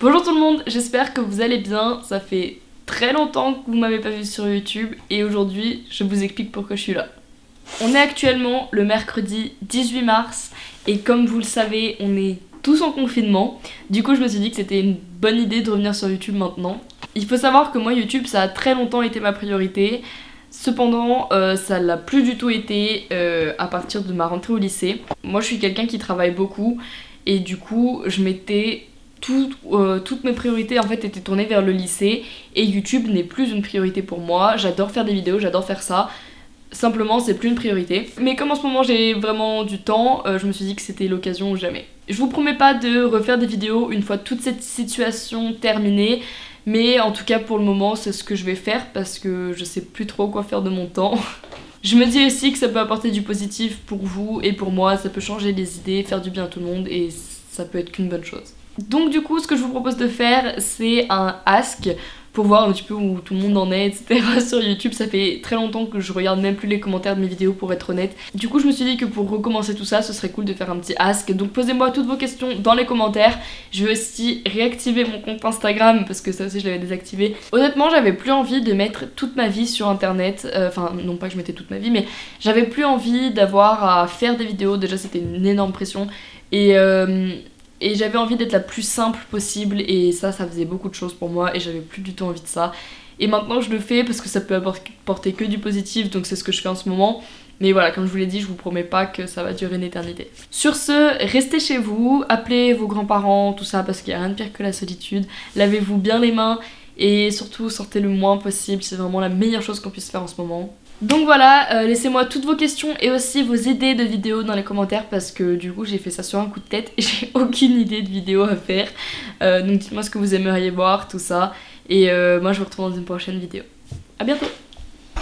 Bonjour tout le monde, j'espère que vous allez bien. Ça fait très longtemps que vous m'avez pas vu sur YouTube et aujourd'hui je vous explique pourquoi je suis là. On est actuellement le mercredi 18 mars et comme vous le savez on est tous en confinement. Du coup je me suis dit que c'était une bonne idée de revenir sur YouTube maintenant. Il faut savoir que moi YouTube ça a très longtemps été ma priorité. Cependant, euh, ça l'a plus du tout été euh, à partir de ma rentrée au lycée. Moi, je suis quelqu'un qui travaille beaucoup et du coup, je m'étais euh, toutes mes priorités en fait étaient tournées vers le lycée et YouTube n'est plus une priorité pour moi. J'adore faire des vidéos, j'adore faire ça. Simplement, c'est plus une priorité. Mais comme en ce moment j'ai vraiment du temps, euh, je me suis dit que c'était l'occasion ou jamais. Je vous promets pas de refaire des vidéos une fois toute cette situation terminée, mais en tout cas pour le moment c'est ce que je vais faire parce que je sais plus trop quoi faire de mon temps. Je me dis aussi que ça peut apporter du positif pour vous et pour moi, ça peut changer les idées, faire du bien à tout le monde et ça peut être qu'une bonne chose. Donc du coup ce que je vous propose de faire c'est un ask pour voir un petit peu où tout le monde en est etc sur YouTube. Ça fait très longtemps que je regarde même plus les commentaires de mes vidéos pour être honnête. Du coup je me suis dit que pour recommencer tout ça ce serait cool de faire un petit ask. Donc posez-moi toutes vos questions dans les commentaires. Je vais aussi réactiver mon compte Instagram parce que ça aussi je l'avais désactivé. Honnêtement j'avais plus envie de mettre toute ma vie sur internet euh, enfin non pas que je mettais toute ma vie mais j'avais plus envie d'avoir à faire des vidéos. Déjà c'était une énorme pression. Et euh, et j'avais envie d'être la plus simple possible et ça, ça faisait beaucoup de choses pour moi et j'avais plus du tout envie de ça. Et maintenant je le fais parce que ça peut apporter que du positif donc c'est ce que je fais en ce moment. Mais voilà, comme je vous l'ai dit, je vous promets pas que ça va durer une éternité. Sur ce, restez chez vous, appelez vos grands-parents, tout ça, parce qu'il n'y a rien de pire que la solitude. Lavez-vous bien les mains et surtout sortez le moins possible, c'est vraiment la meilleure chose qu'on puisse faire en ce moment. Donc voilà, euh, laissez-moi toutes vos questions et aussi vos idées de vidéos dans les commentaires parce que du coup j'ai fait ça sur un coup de tête et j'ai aucune idée de vidéo à faire. Euh, donc dites-moi ce que vous aimeriez voir, tout ça. Et euh, moi je vous retrouve dans une prochaine vidéo. A bientôt